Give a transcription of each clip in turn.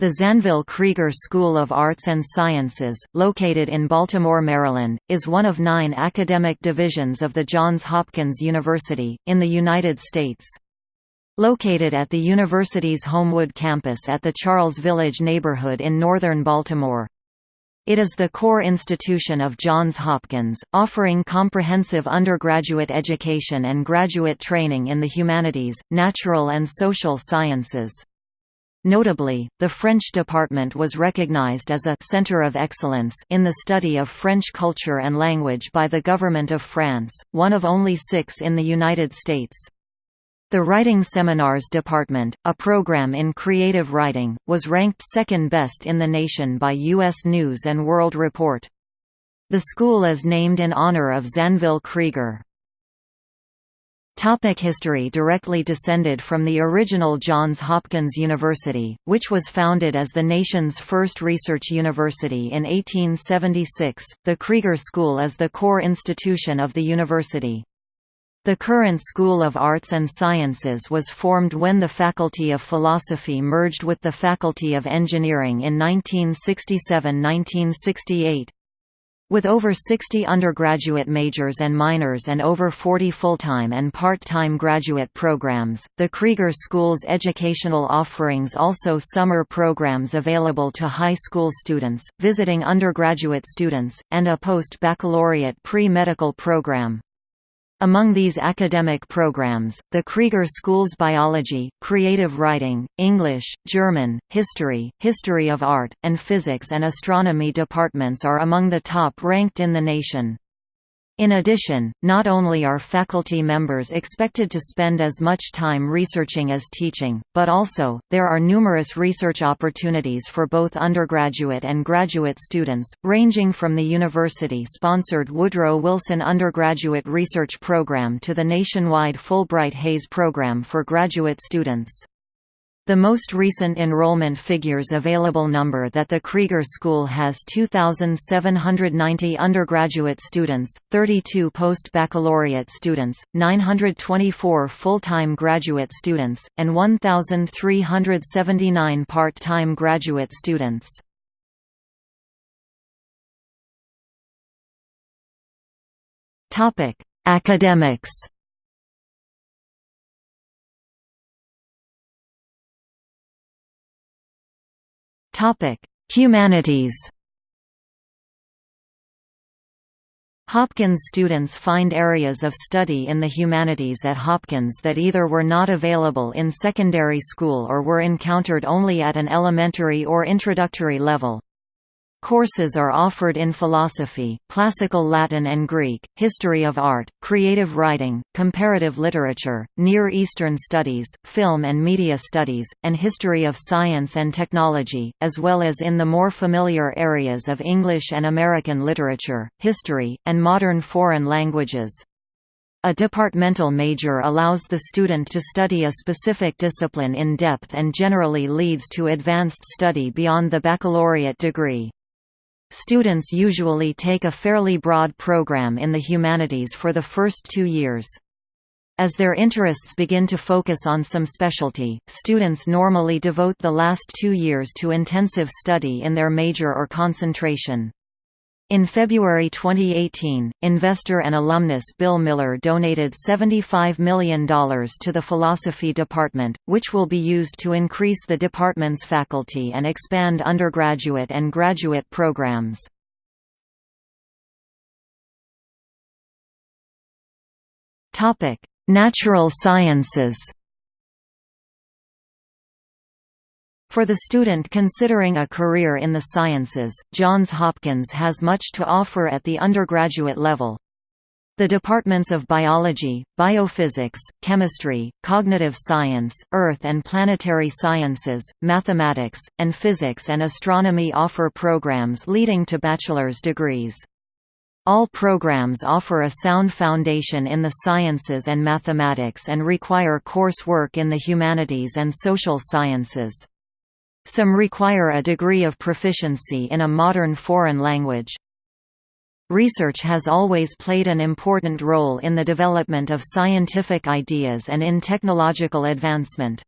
The Zanvyl Krieger School of Arts and Sciences, located in Baltimore, Maryland, is one of nine academic divisions of the Johns Hopkins University, in the United States. Located at the university's Homewood campus at the Charles Village neighborhood in northern Baltimore. It is the core institution of Johns Hopkins, offering comprehensive undergraduate education and graduate training in the humanities, natural and social sciences. Notably, the French department was recognized as a «center of excellence» in the study of French culture and language by the Government of France, one of only six in the United States. The Writing Seminars Department, a program in creative writing, was ranked second best in the nation by U.S. News & World Report. The school is named in honor of Zanvyl Krieger. Topic history Directly descended from the original Johns Hopkins University, which was founded as the nation's first research university in 1876, the Krieger School is the core institution of the university. The current School of Arts and Sciences was formed when the Faculty of Philosophy merged with the Faculty of Engineering in 1967–1968. With over 60 undergraduate majors and minors and over 40 full-time and part-time graduate programs, the Krieger School's educational offerings also summer programs available to high school students, visiting undergraduate students, and a post-baccalaureate pre-medical program. Among these academic programs, the Krieger School's Biology, Creative Writing, English, German, History, History of Art, and Physics and Astronomy departments are among the top ranked in the nation. In addition, not only are faculty members expected to spend as much time researching as teaching, but also, there are numerous research opportunities for both undergraduate and graduate students, ranging from the university-sponsored Woodrow Wilson Undergraduate Research Program to the nationwide Fulbright-Hays Program for graduate students. The most recent enrollment figures available number that the Krieger School has 2,790 undergraduate students, 32 post-baccalaureate students, 924 full-time graduate students, and 1,379 part-time graduate students. Academics Humanities Hopkins students find areas of study in the humanities at Hopkins that either were not available in secondary school or were encountered only at an elementary or introductory level. Courses are offered in philosophy, classical Latin and Greek, history of art, creative writing, comparative literature, Near Eastern studies, film and media studies, and history of science and technology, as well as in the more familiar areas of English and American literature, history, and modern foreign languages. A departmental major allows the student to study a specific discipline in depth and generally leads to advanced study beyond the baccalaureate degree. Students usually take a fairly broad program in the humanities for the first two years. As their interests begin to focus on some specialty, students normally devote the last two years to intensive study in their major or concentration. In February 2018, investor and alumnus Bill Miller donated $75 million to the philosophy department, which will be used to increase the department's faculty and expand undergraduate and graduate programs. Natural sciences For the student considering a career in the sciences, Johns Hopkins has much to offer at the undergraduate level. The departments of biology, biophysics, chemistry, cognitive science, earth and planetary sciences, mathematics, and physics and astronomy offer programs leading to bachelor's degrees. All programs offer a sound foundation in the sciences and mathematics and require coursework in the humanities and social sciences. Some require a degree of proficiency in a modern foreign language. Research has always played an important role in the development of scientific ideas and in technological advancement.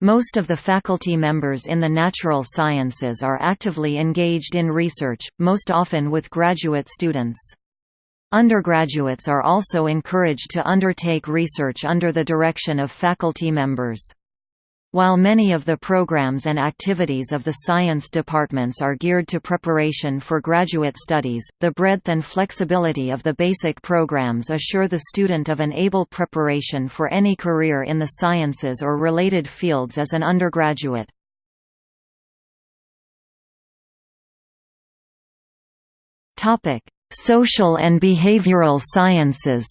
Most of the faculty members in the natural sciences are actively engaged in research, most often with graduate students. Undergraduates are also encouraged to undertake research under the direction of faculty members. While many of the programs and activities of the science departments are geared to preparation for graduate studies, the breadth and flexibility of the basic programs assure the student of an able preparation for any career in the sciences or related fields as an undergraduate. Social and behavioral sciences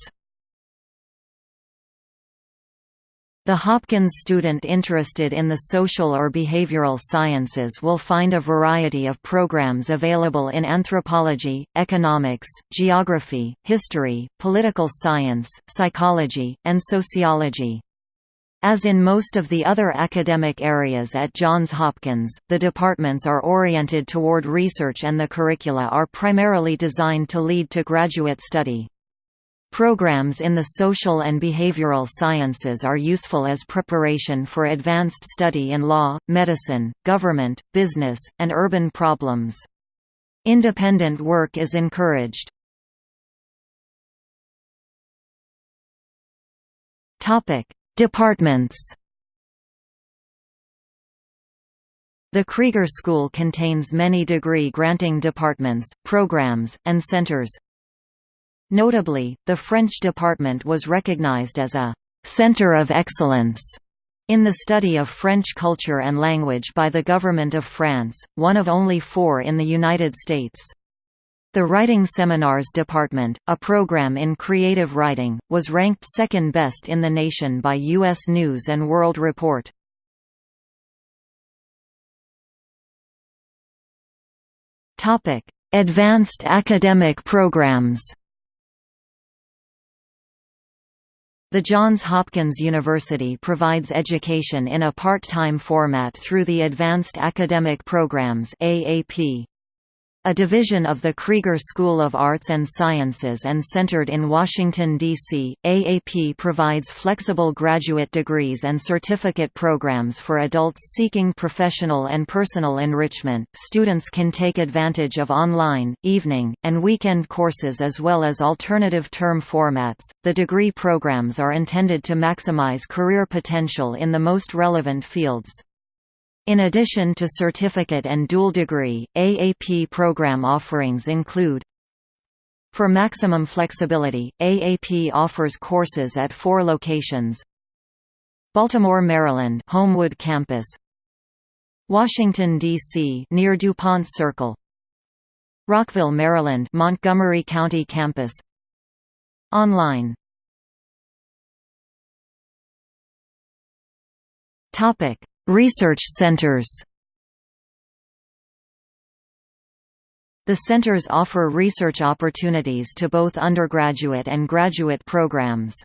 The Hopkins student interested in the social or behavioral sciences will find a variety of programs available in anthropology, economics, geography, history, political science, psychology, and sociology. As in most of the other academic areas at Johns Hopkins, the departments are oriented toward research and the curricula are primarily designed to lead to graduate study. Programs in the social and behavioral sciences are useful as preparation for advanced study in law, medicine, government, business, and urban problems. Independent work is encouraged. Departments The Krieger School contains many degree-granting departments, programs, and centers, Notably, the French department was recognized as a «center of excellence» in the study of French culture and language by the Government of France, one of only four in the United States. The Writing Seminars Department, a program in creative writing, was ranked second best in the nation by U.S. News & World Report. Advanced academic programs The Johns Hopkins University provides education in a part-time format through the Advanced Academic Programs AAP a division of the Krieger School of Arts and Sciences and centered in Washington, D.C., AAP provides flexible graduate degrees and certificate programs for adults seeking professional and personal enrichment. Students can take advantage of online, evening, and weekend courses as well as alternative term formats. The degree programs are intended to maximize career potential in the most relevant fields. In addition to certificate and dual degree, AAP program offerings include For maximum flexibility, AAP offers courses at four locations Baltimore, Maryland Homewood Campus Washington, D.C. near DuPont Circle Rockville, Maryland Montgomery County Campus Online Topic Research centers The centers offer research opportunities to both undergraduate and graduate programs.